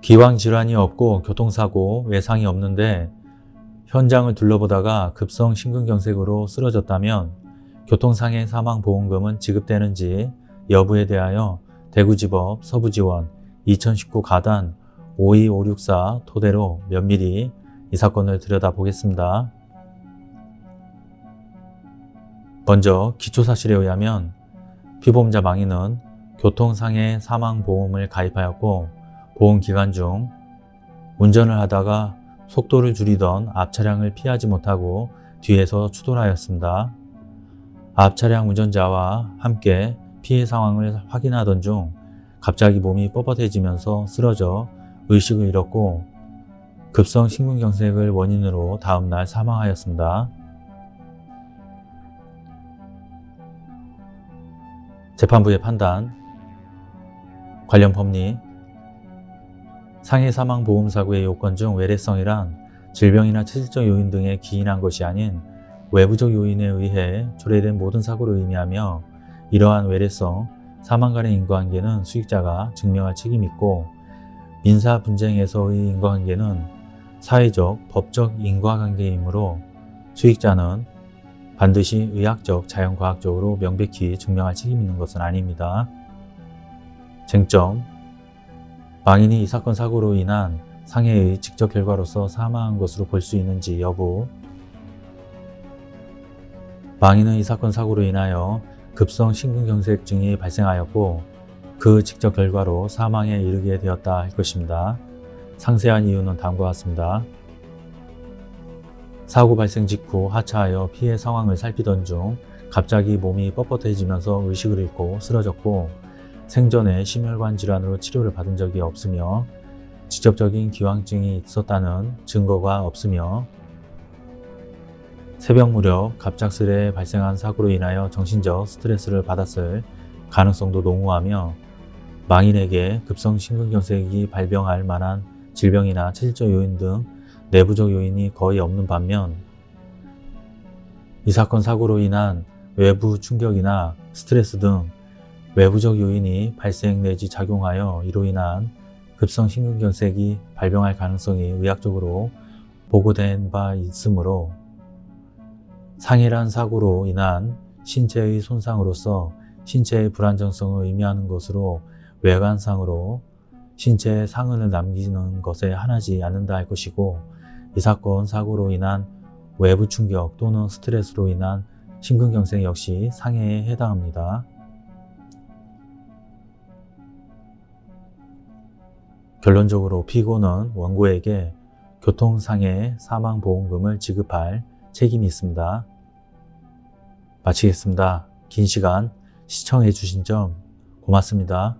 기왕질환이 없고 교통사고 외상이 없는데 현장을 둘러보다가 급성 심근경색으로 쓰러졌다면 교통상해 사망보험금은 지급되는지 여부에 대하여 대구지법 서부지원 2019 가단 52564 토대로 면밀히 이 사건을 들여다보겠습니다. 먼저 기초사실에 의하면 피보험자 망인은 교통상해 사망보험을 가입하였고 보험 기간 중 운전을 하다가 속도를 줄이던 앞 차량을 피하지 못하고 뒤에서 추돌하였습니다. 앞 차량 운전자와 함께 피해 상황을 확인하던 중 갑자기 몸이 뻣뻣해지면서 쓰러져 의식을 잃었고 급성 심근경색을 원인으로 다음날 사망하였습니다. 재판부의 판단 관련 법리 상해 사망 보험 사고의 요건 중 외래성이란 질병이나 체질적 요인 등에 기인한 것이 아닌 외부적 요인에 의해 초래된 모든 사고를 의미하며 이러한 외래성, 사망 간의 인과관계는 수익자가 증명할 책임이 있고 민사 분쟁에서의 인과관계는 사회적, 법적 인과관계이므로 수익자는 반드시 의학적, 자연과학적으로 명백히 증명할 책임 있는 것은 아닙니다. 쟁점 망인이 이 사건 사고로 인한 상해의 직접 결과로서 사망한 것으로 볼 수 있는지 여부 망인은 이 사건 사고로 인하여 급성 심근경색증이 발생하였고 그 직접 결과로 사망에 이르게 되었다 할 것입니다. 상세한 이유는 다음과 같습니다. 사고 발생 직후 하차하여 피해 상황을 살피던 중 갑자기 몸이 뻣뻣해지면서 의식을 잃고 쓰러졌고 생전에 심혈관 질환으로 치료를 받은 적이 없으며 직접적인 기왕증이 있었다는 증거가 없으며 새벽 무렵 갑작스레 발생한 사고로 인하여 정신적 스트레스를 받았을 가능성도 농후하며 망인에게 급성 심근경색이 발병할 만한 질병이나 체질적 요인 등 내부적 요인이 거의 없는 반면 이 사건 사고로 인한 외부 충격이나 스트레스 등 외부적 요인이 발생 내지 작용하여 이로 인한 급성 심근경색이 발병할 가능성이 의학적으로 보고된 바 있으므로 상해란 사고로 인한 신체의 손상으로서 신체의 불안정성을 의미하는 것으로 외관상으로 신체에 상흔을 남기는 것에 한하지 않는다 할 것이고 이 사건 사고로 인한 외부 충격 또는 스트레스로 인한 심근경색 역시 상해에 해당합니다. 결론적으로 피고는 원고에게 교통상해 사망보험금을 지급할 책임이 있습니다. 마치겠습니다. 긴 시간 시청해 주신 점 고맙습니다.